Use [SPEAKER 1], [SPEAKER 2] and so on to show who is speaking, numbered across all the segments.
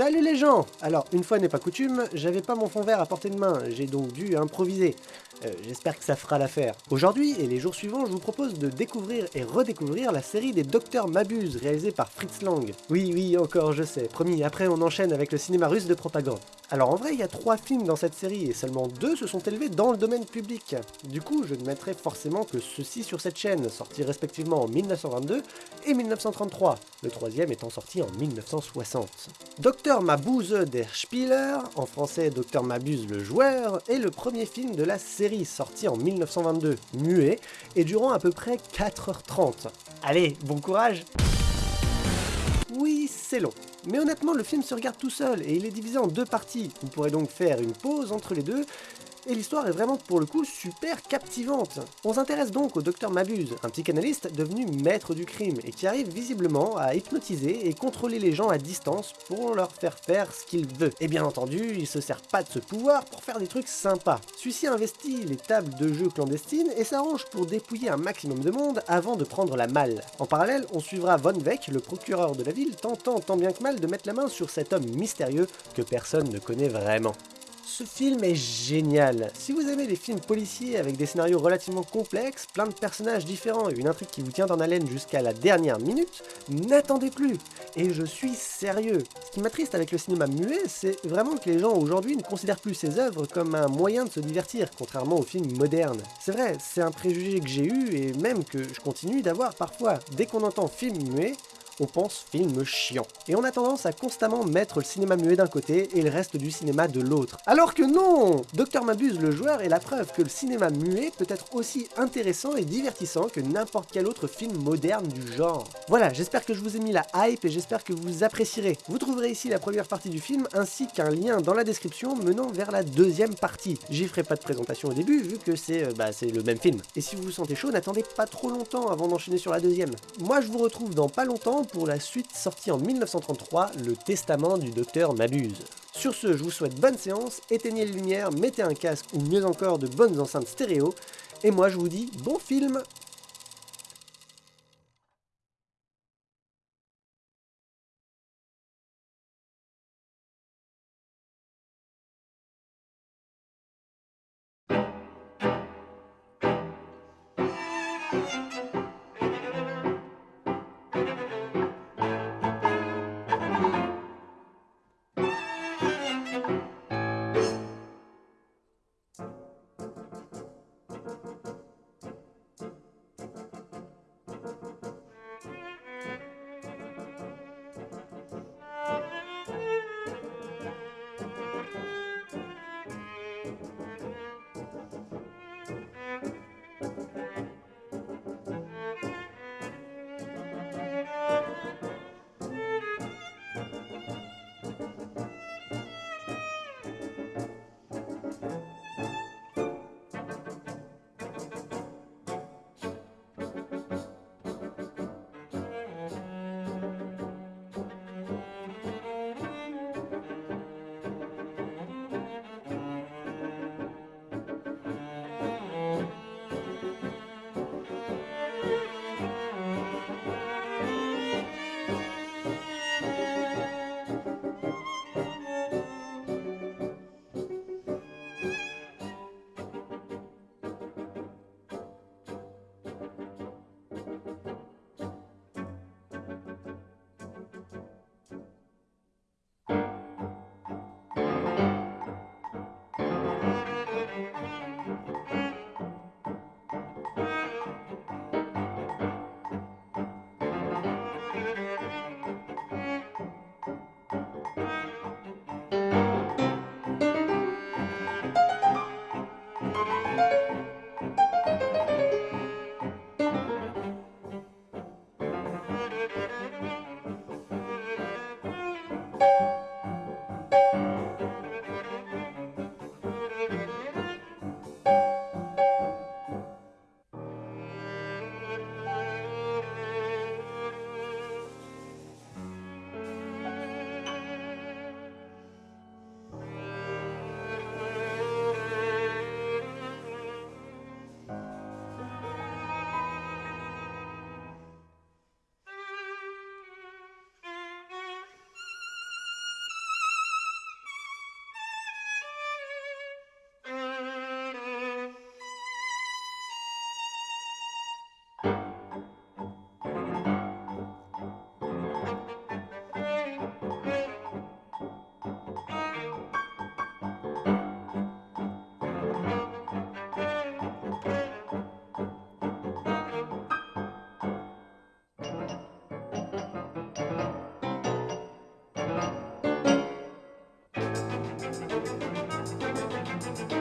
[SPEAKER 1] Salut les gens Alors, une fois n'est pas coutume, j'avais pas mon fond vert à portée de main, j'ai donc dû improviser. Euh, J'espère que ça fera l'affaire. Aujourd'hui et les jours suivants, je vous propose de découvrir et redécouvrir la série des Docteurs Mabuse, réalisée par Fritz Lang. Oui, oui, encore, je sais, promis, après on enchaîne avec le cinéma russe de propagande. Alors en vrai, il y a trois films dans cette série, et seulement deux se sont élevés dans le domaine public. Du coup, je ne mettrai forcément que ceux-ci sur cette chaîne, sortis respectivement en 1922 et 1933, le troisième étant sorti en 1960. Docteur Mabuse der Spieler, en français Docteur Mabuse le joueur, est le premier film de la série sorti en 1922, muet, et durant à peu près 4h30. Allez, bon courage Oui, c'est long. Mais honnêtement, le film se regarde tout seul, et il est divisé en deux parties. Vous pourrez donc faire une pause entre les deux, et l'histoire est vraiment pour le coup super captivante. On s'intéresse donc au docteur Mabuse, un psychanalyste devenu maître du crime et qui arrive visiblement à hypnotiser et contrôler les gens à distance pour leur faire faire ce qu'il veut. Et bien entendu, il se sert pas de ce pouvoir pour faire des trucs sympas. Celui-ci investit les tables de jeux clandestines et s'arrange pour dépouiller un maximum de monde avant de prendre la malle. En parallèle, on suivra Von Weck, le procureur de la ville, tentant tant bien que mal de mettre la main sur cet homme mystérieux que personne ne connaît vraiment. Ce film est génial. Si vous aimez les films policiers avec des scénarios relativement complexes, plein de personnages différents et une intrigue qui vous tient en haleine jusqu'à la dernière minute, n'attendez plus. Et je suis sérieux. Ce qui m'attriste avec le cinéma muet, c'est vraiment que les gens aujourd'hui ne considèrent plus ces œuvres comme un moyen de se divertir, contrairement aux films modernes. C'est vrai, c'est un préjugé que j'ai eu et même que je continue d'avoir parfois. Dès qu'on entend film muet, on pense film chiant. Et on a tendance à constamment mettre le cinéma muet d'un côté et le reste du cinéma de l'autre. Alors que non Docteur Mabuse le joueur est la preuve que le cinéma muet peut être aussi intéressant et divertissant que n'importe quel autre film moderne du genre. Voilà, j'espère que je vous ai mis la hype et j'espère que vous apprécierez. Vous trouverez ici la première partie du film ainsi qu'un lien dans la description menant vers la deuxième partie. J'y ferai pas de présentation au début vu que c'est euh, bah, le même film. Et si vous vous sentez chaud, n'attendez pas trop longtemps avant d'enchaîner sur la deuxième. Moi je vous retrouve dans pas longtemps pour la suite sortie en 1933, Le Testament du Docteur Mabuse. Sur ce, je vous souhaite bonne séance, éteignez les lumières, mettez un casque ou mieux encore de bonnes enceintes stéréo, et moi je vous dis bon film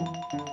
[SPEAKER 1] Música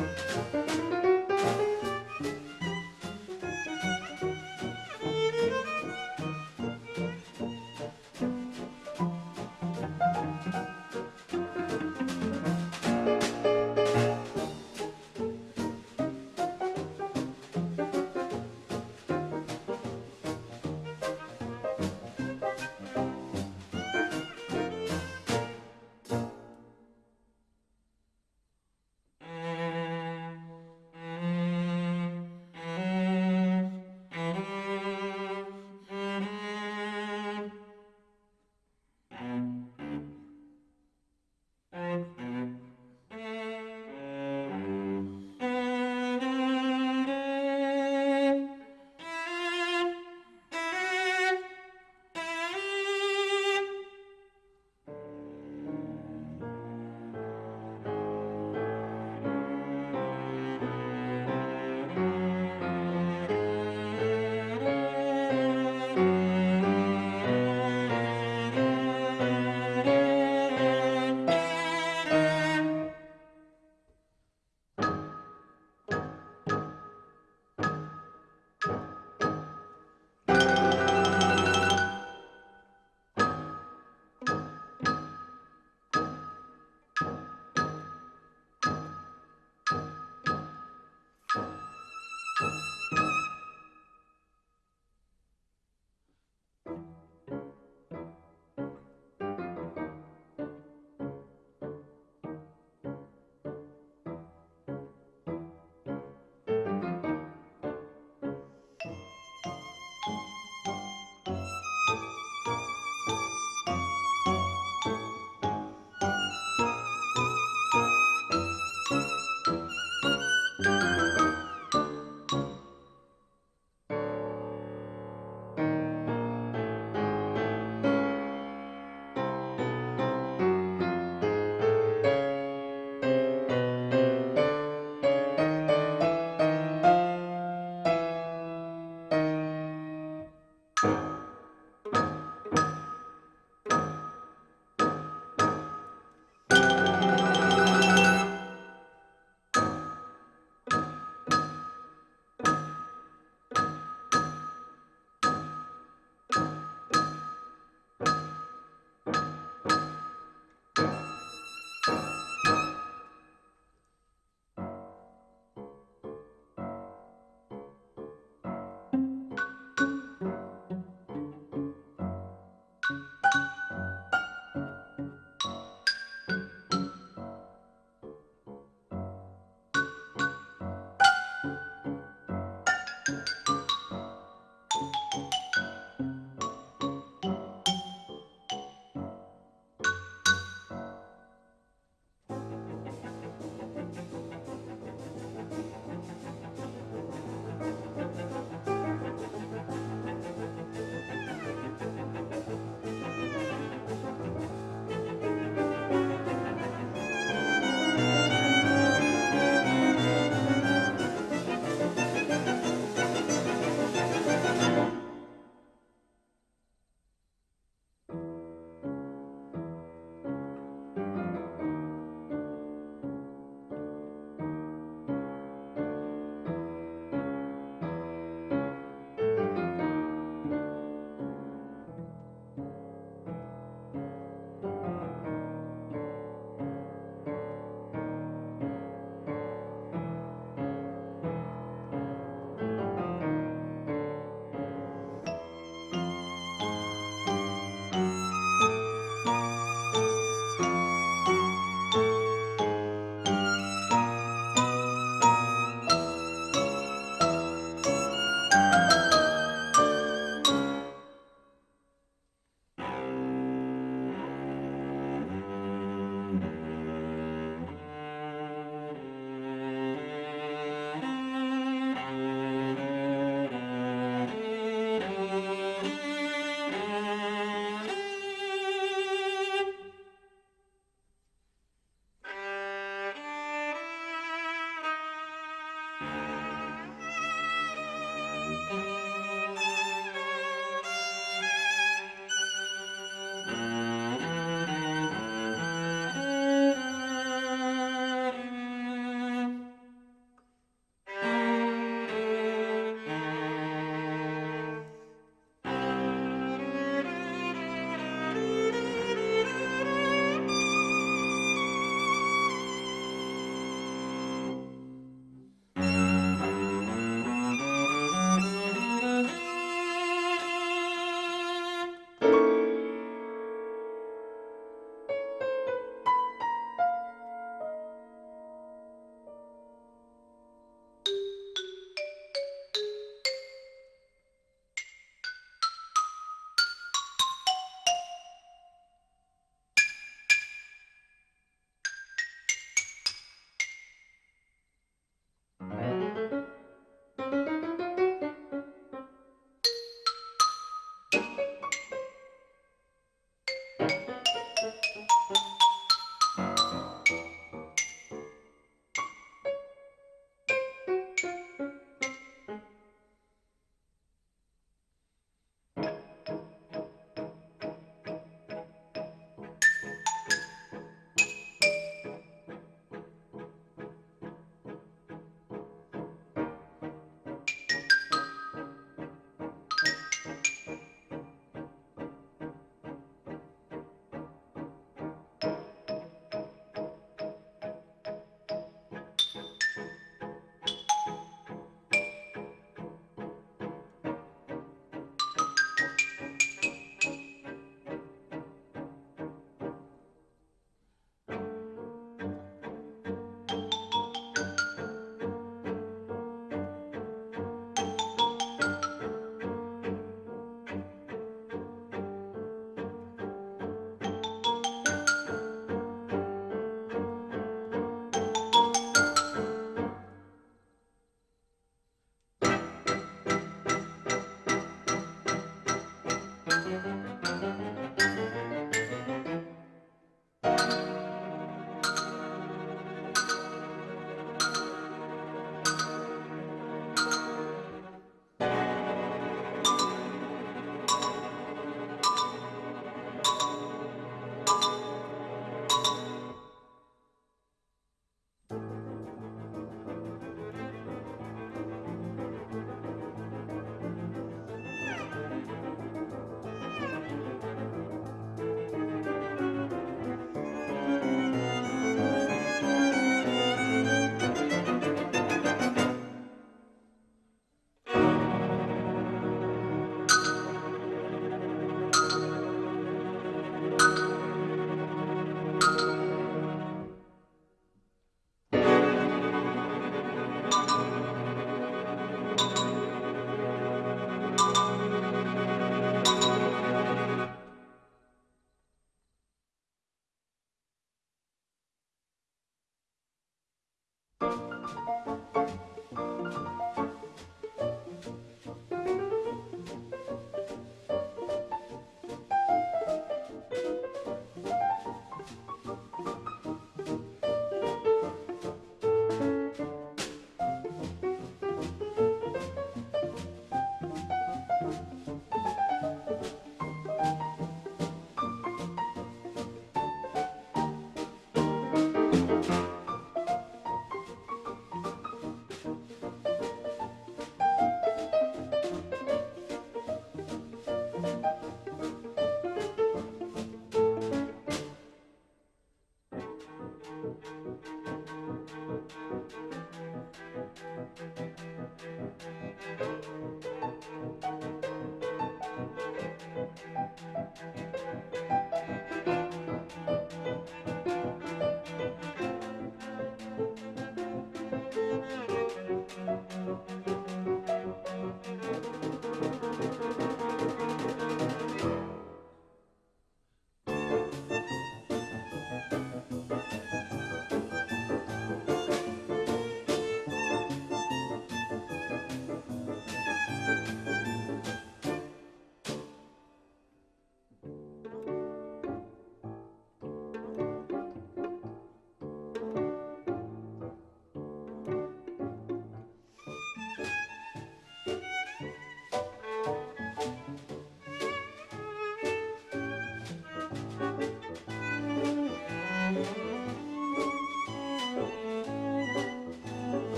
[SPEAKER 1] うん。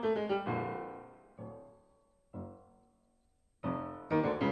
[SPEAKER 1] Thank you.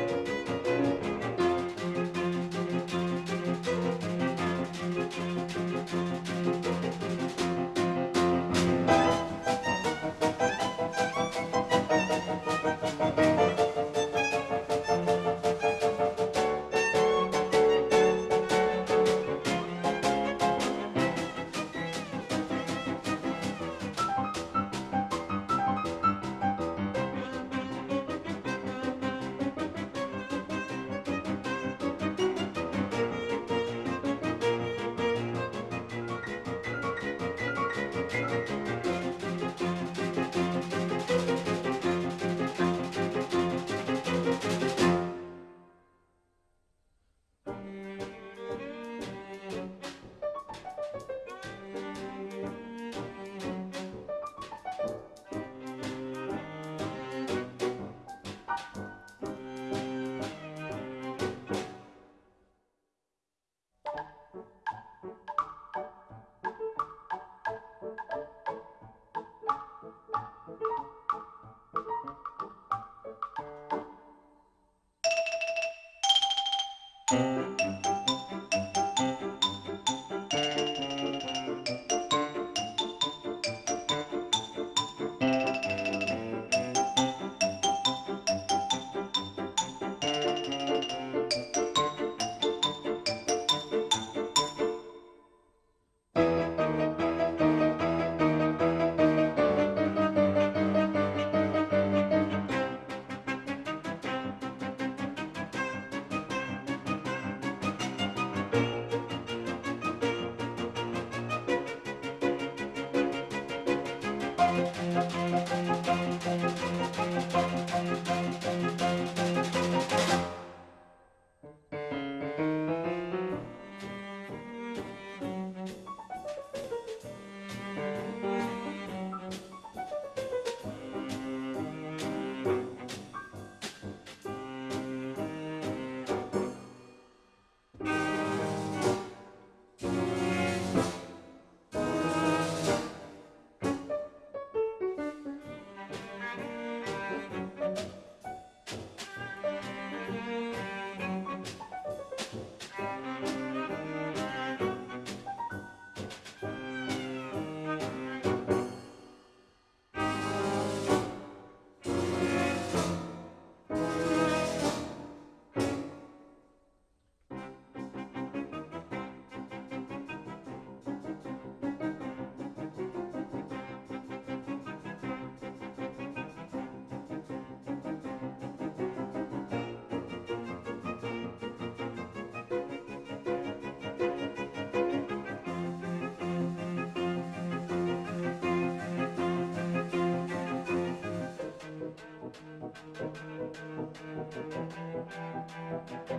[SPEAKER 1] Thank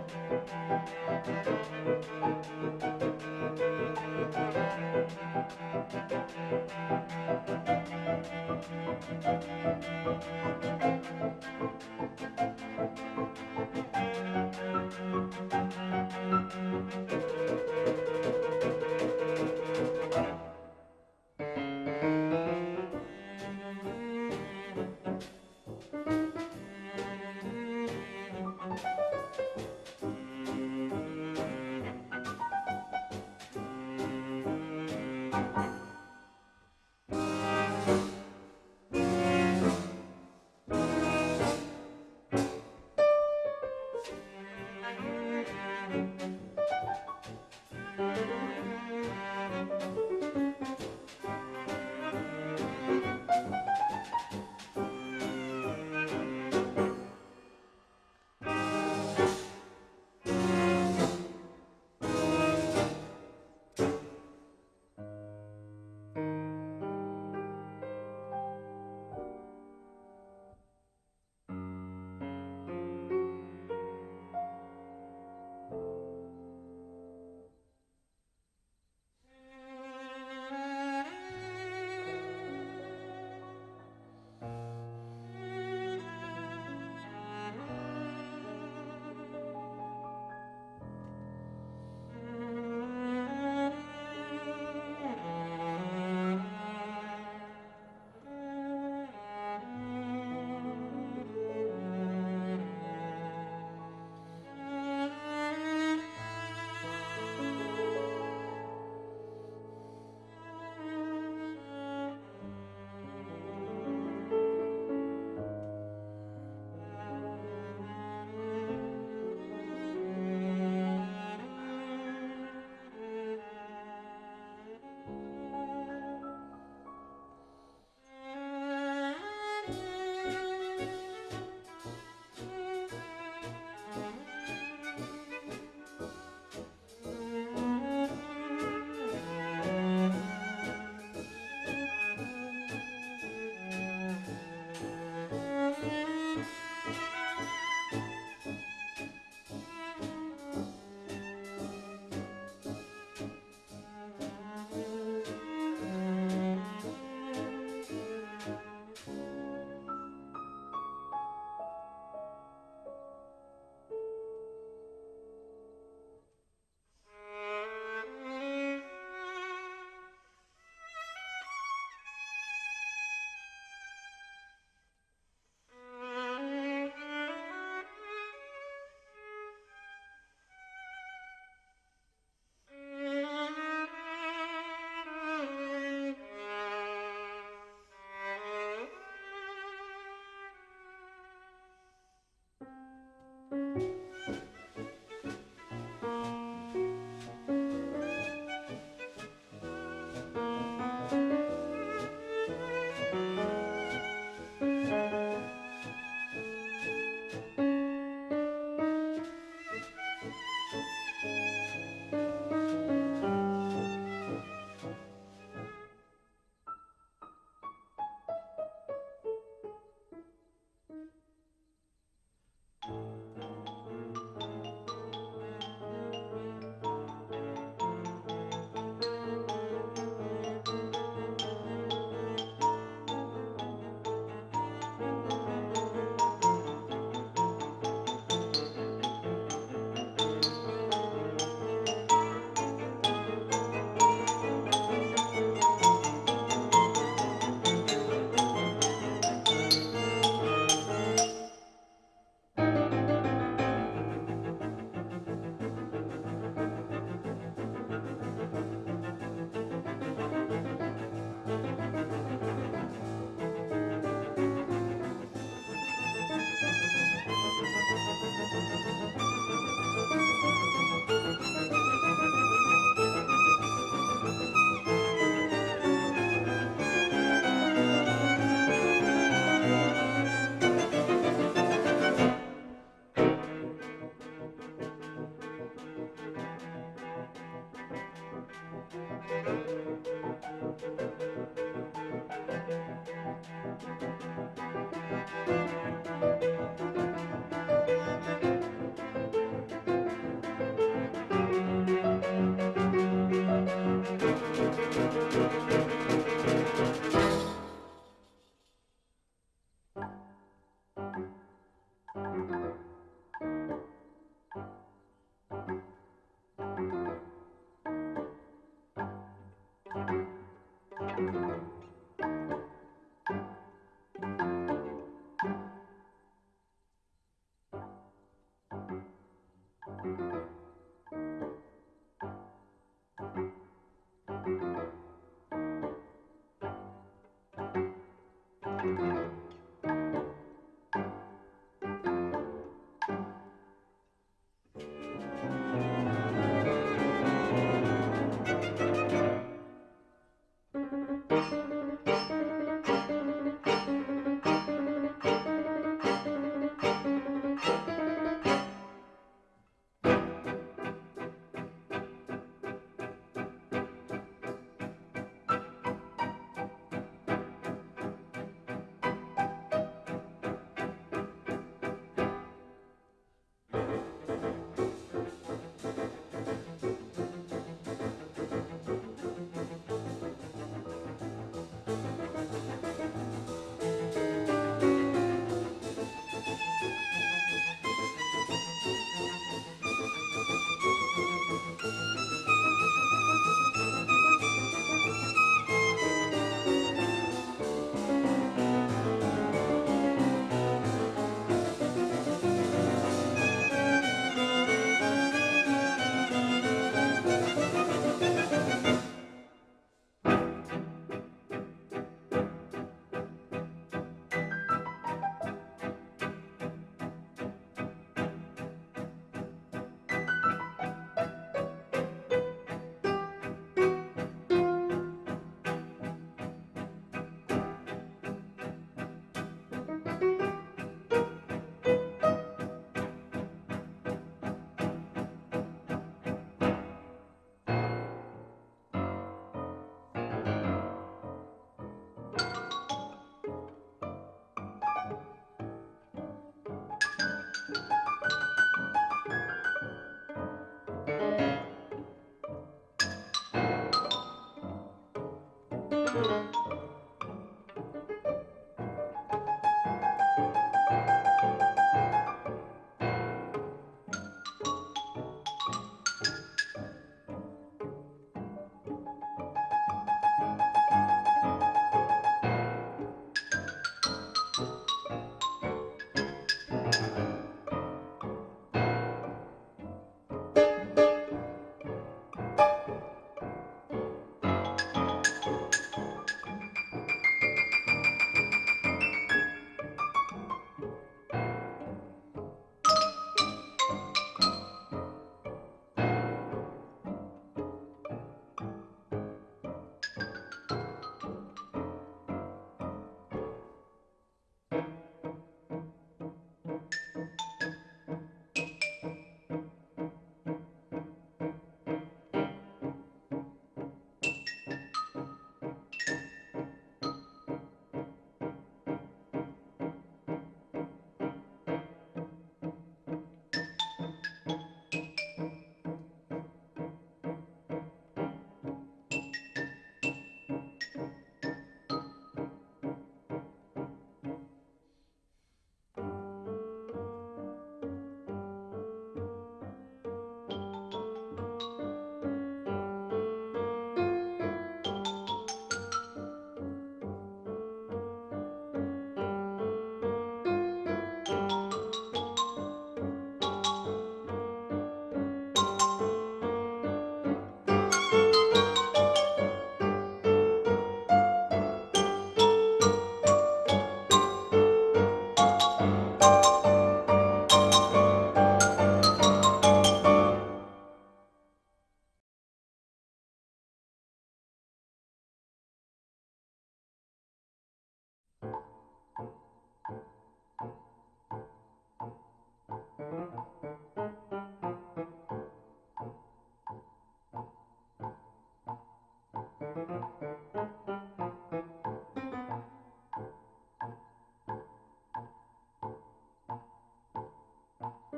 [SPEAKER 1] you.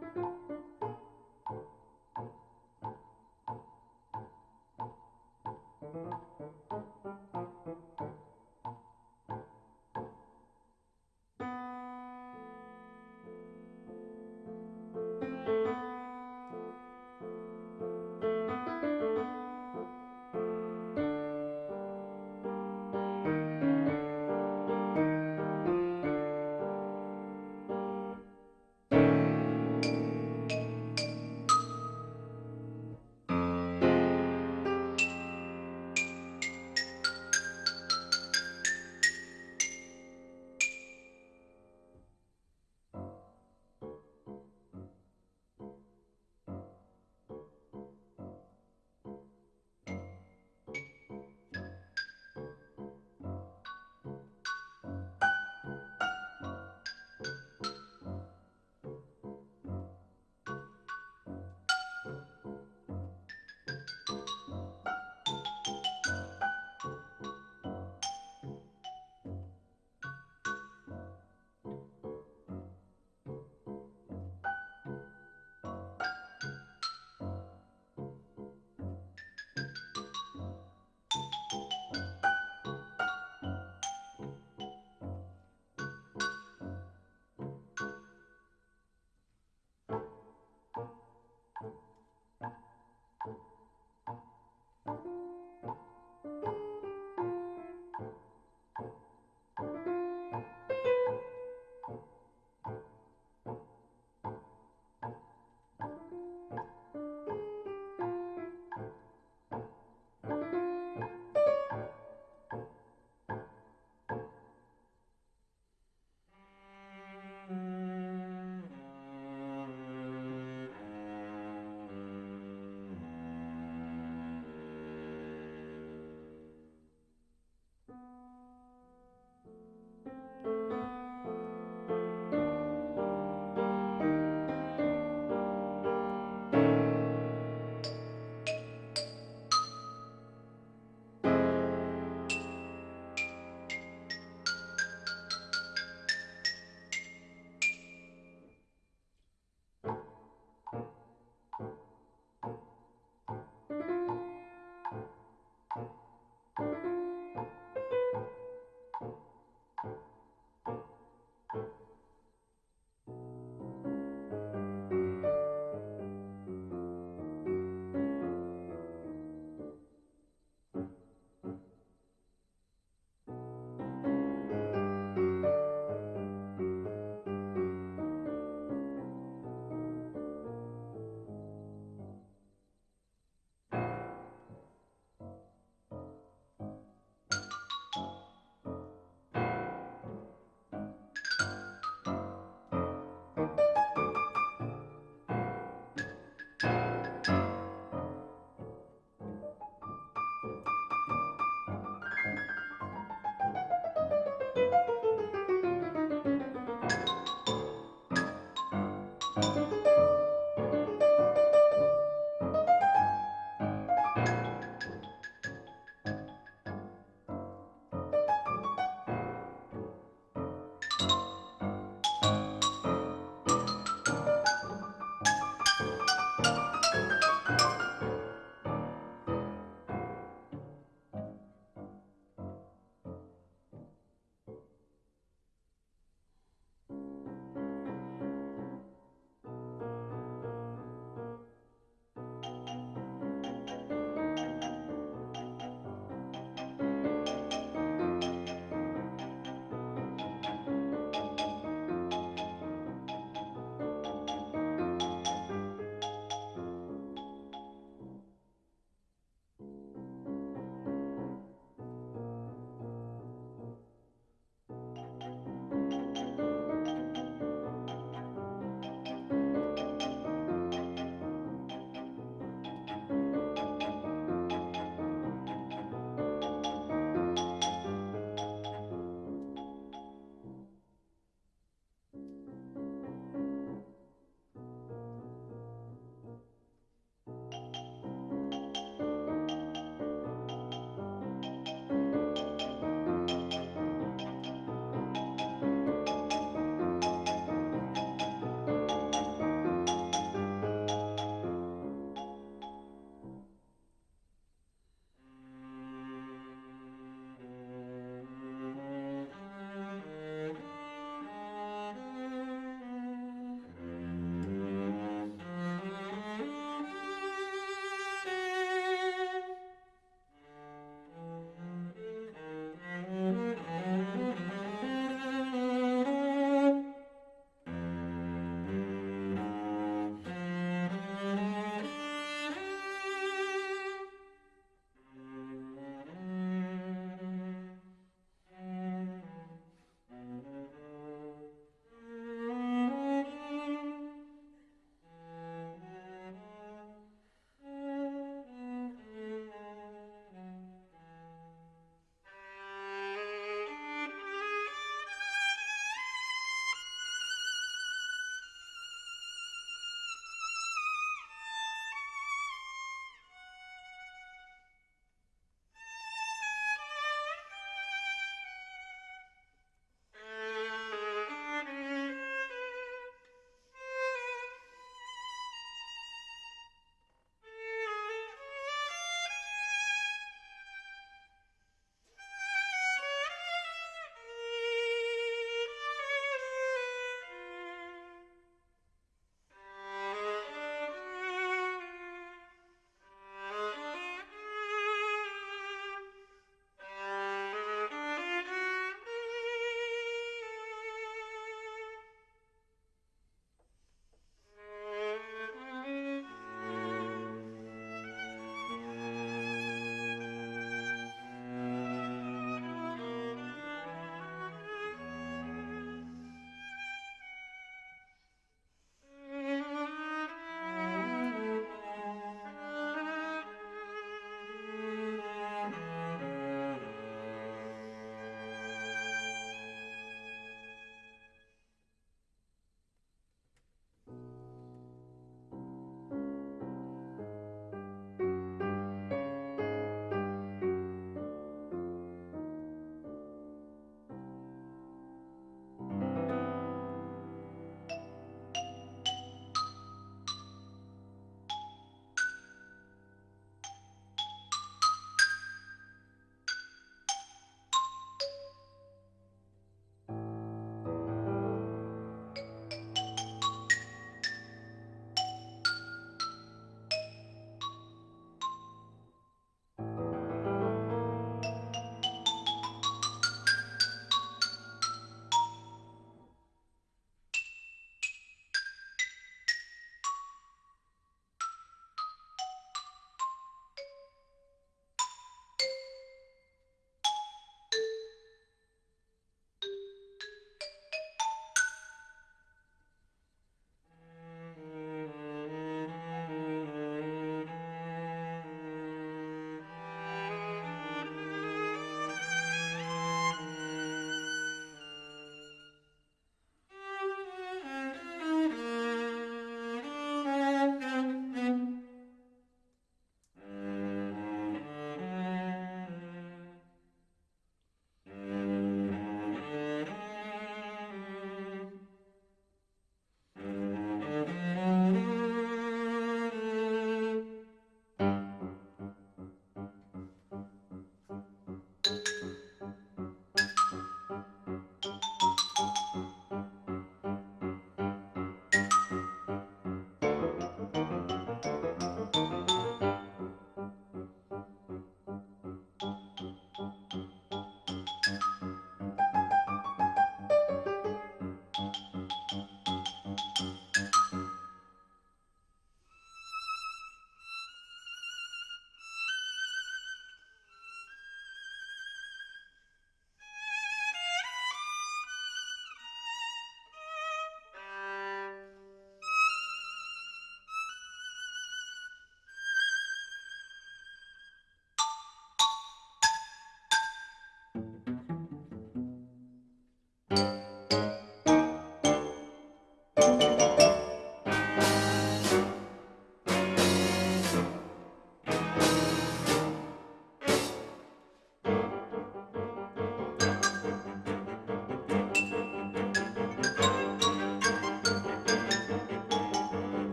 [SPEAKER 1] Thank you.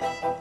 [SPEAKER 1] Thank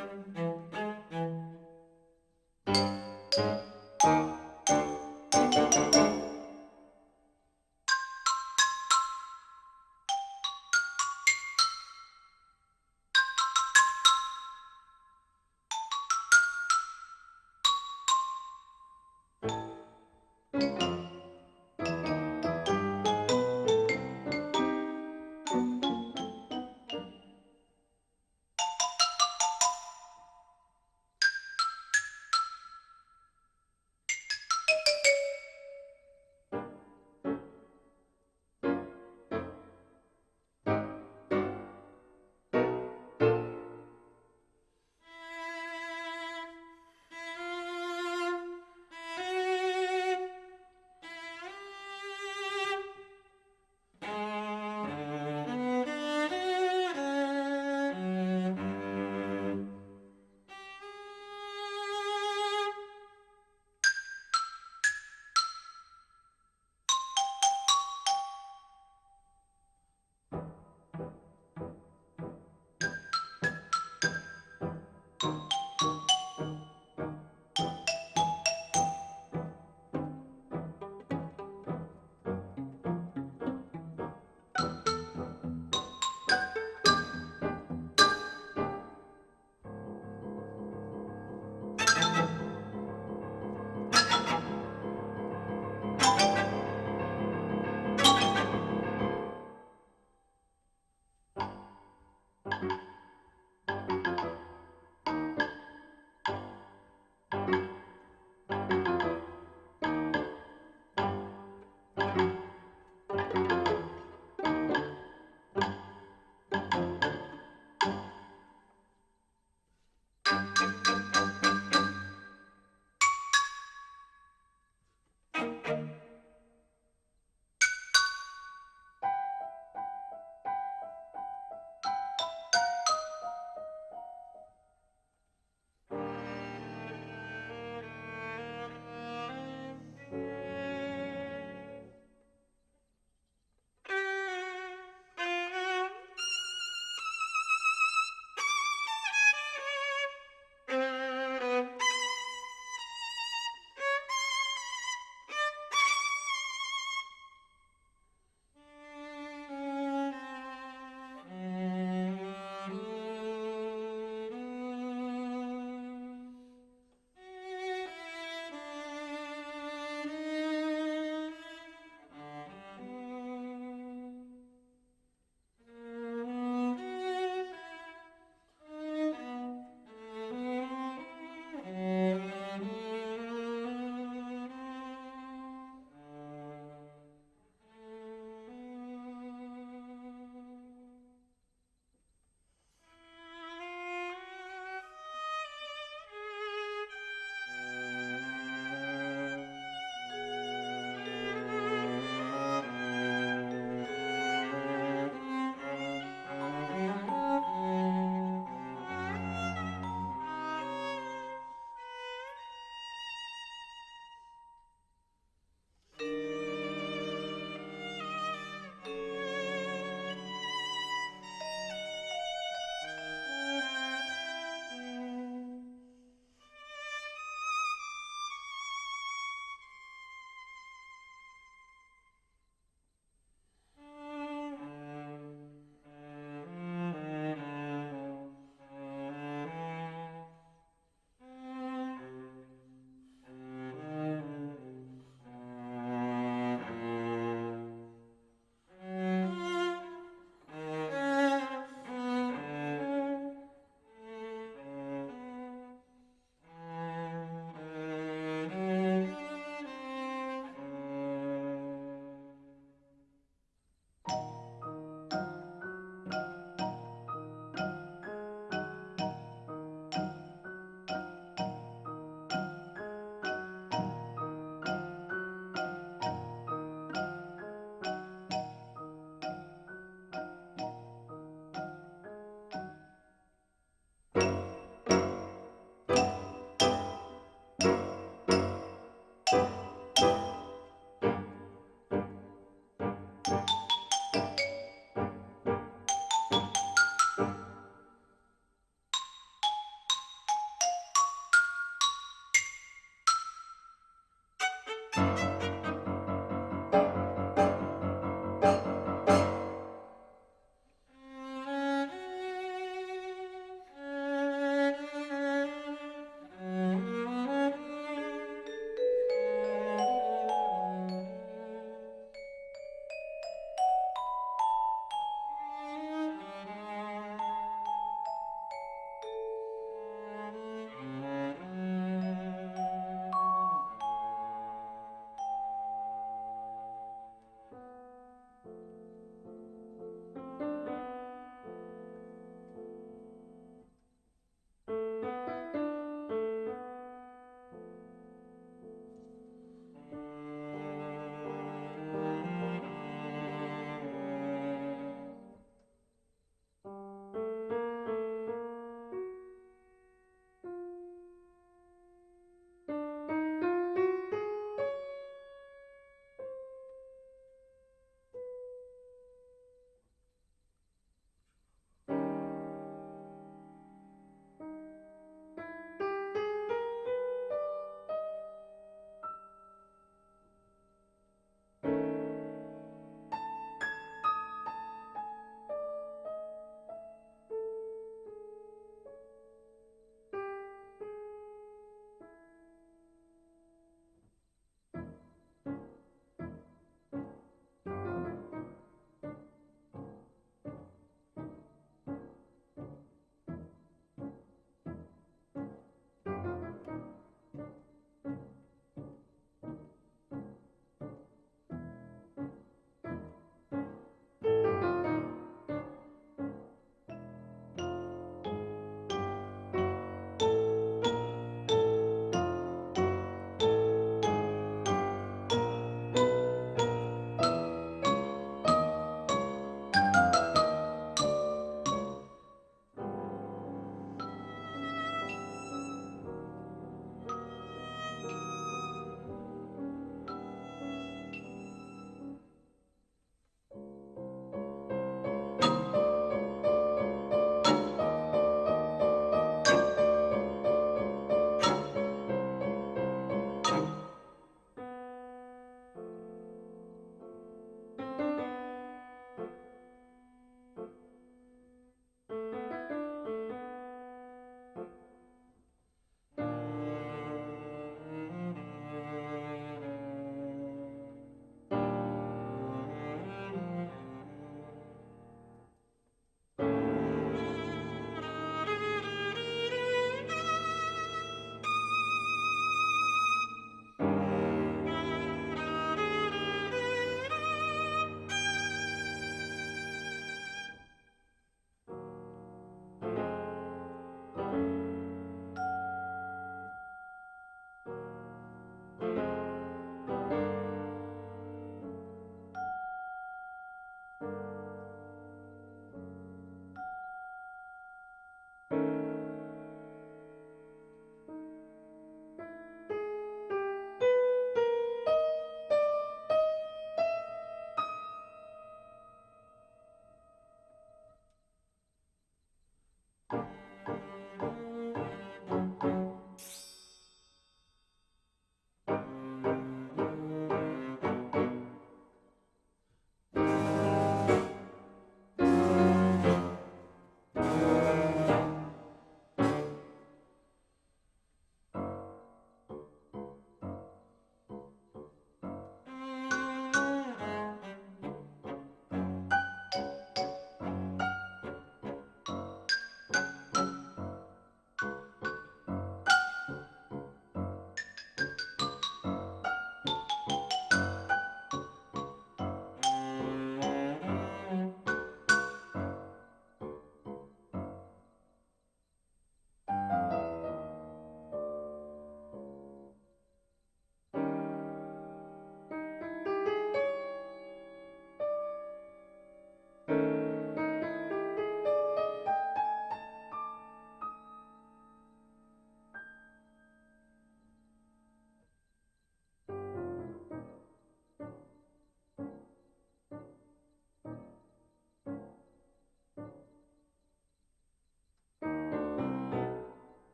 [SPEAKER 1] Thank you.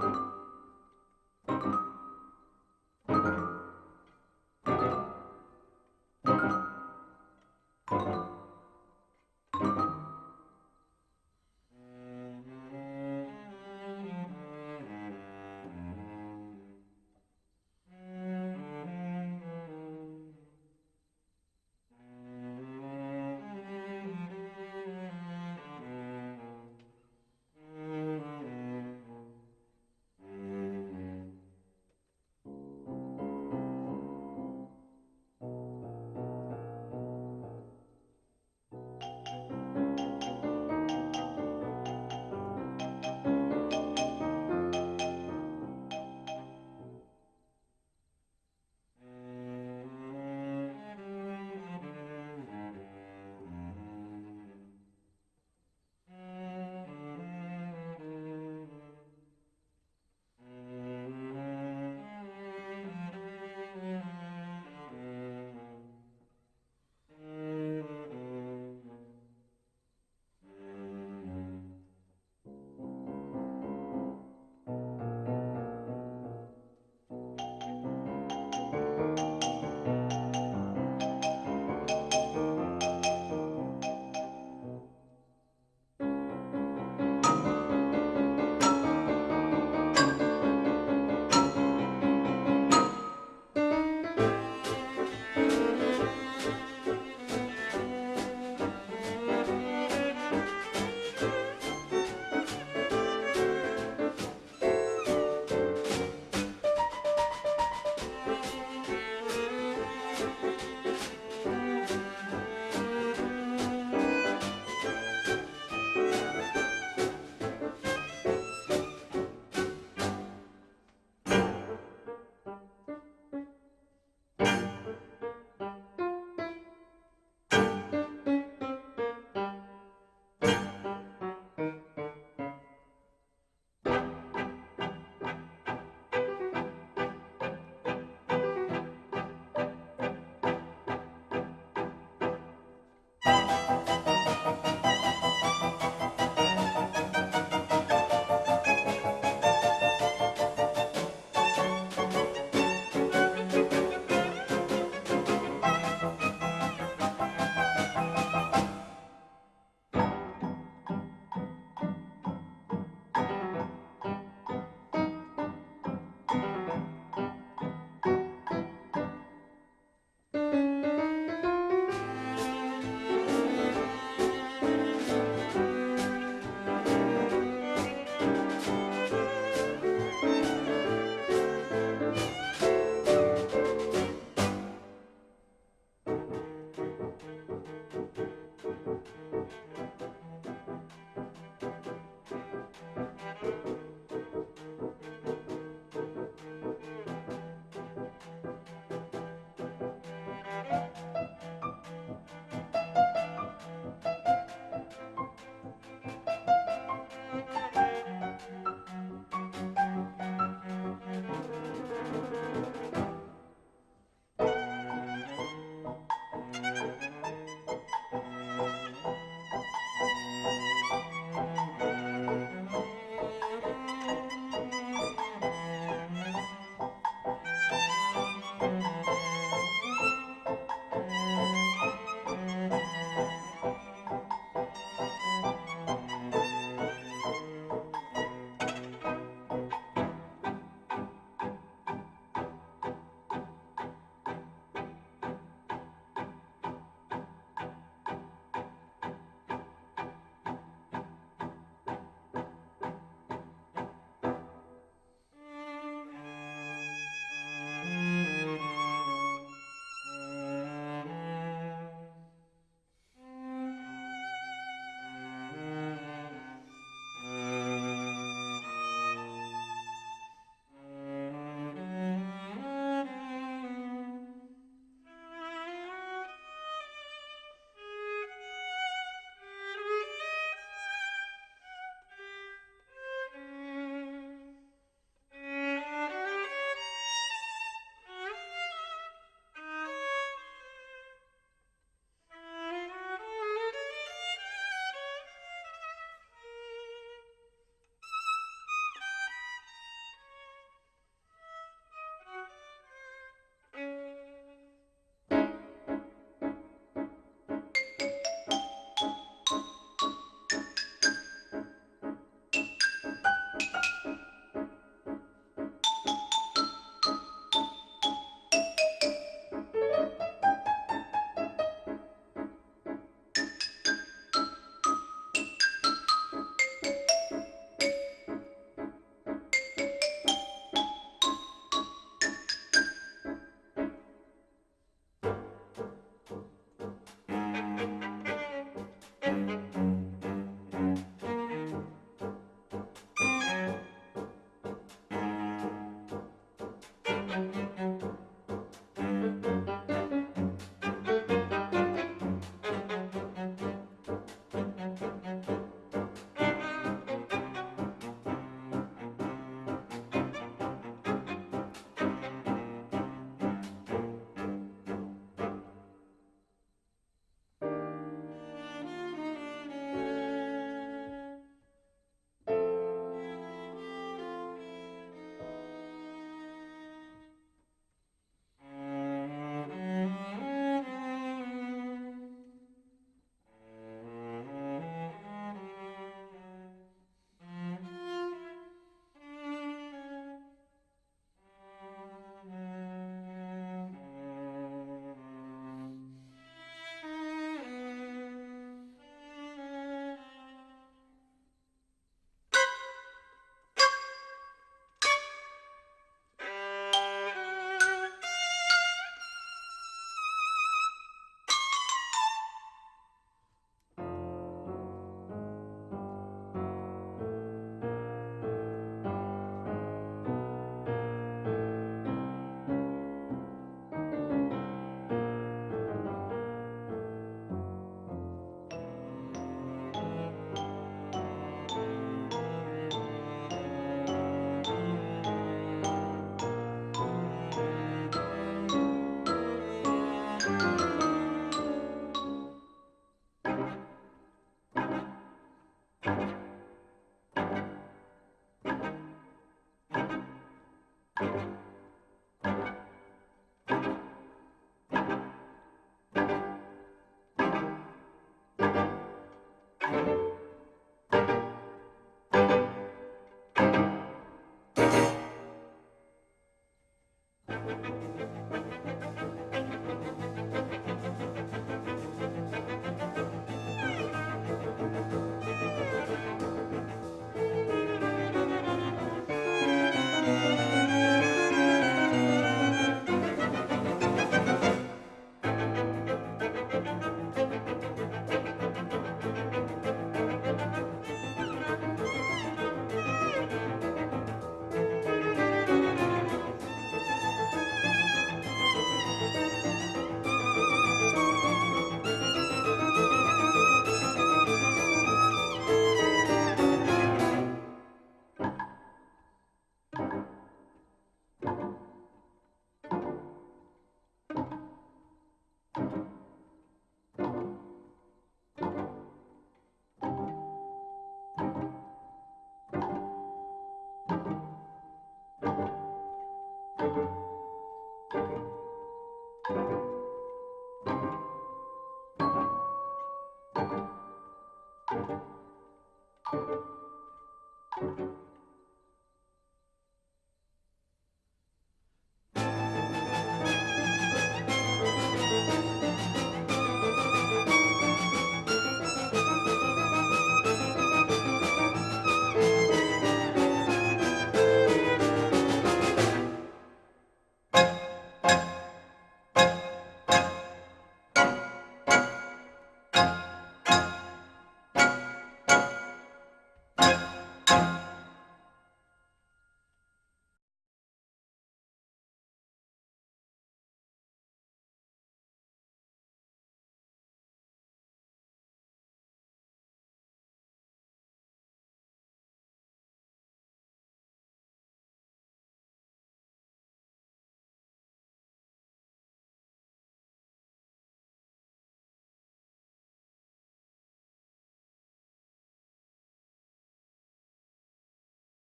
[SPEAKER 1] Thank you.